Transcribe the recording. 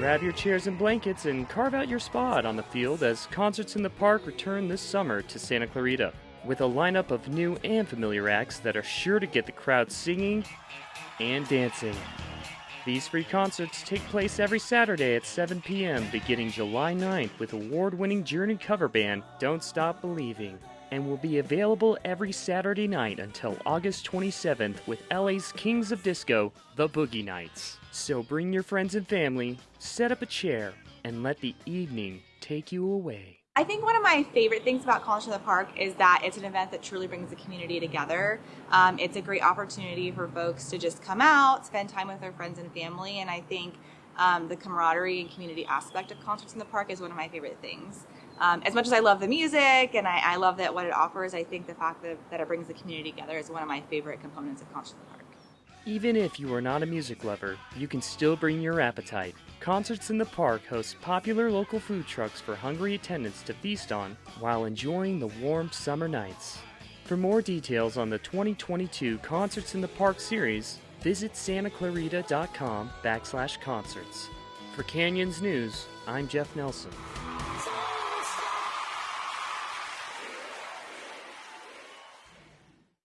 Grab your chairs and blankets and carve out your spot on the field as Concerts in the Park return this summer to Santa Clarita with a lineup of new and familiar acts that are sure to get the crowd singing and dancing. These free concerts take place every Saturday at 7 p.m. beginning July 9th with award winning Journey cover band Don't Stop Believing and will be available every Saturday night until August 27th with LA's Kings of Disco, The Boogie Nights. So bring your friends and family, set up a chair, and let the evening take you away. I think one of my favorite things about College in the Park is that it's an event that truly brings the community together. Um, it's a great opportunity for folks to just come out, spend time with their friends and family, and I think um, the camaraderie and community aspect of concerts in the park is one of my favorite things. Um, as much as I love the music and I, I, love that what it offers, I think the fact that, that it brings the community together is one of my favorite components of concerts in the park. Even if you are not a music lover, you can still bring your appetite. Concerts in the Park hosts popular local food trucks for hungry attendants to feast on while enjoying the warm summer nights. For more details on the 2022 Concerts in the Park series, visit santaclarita.com backslash concerts. For Canyons News, I'm Jeff Nelson.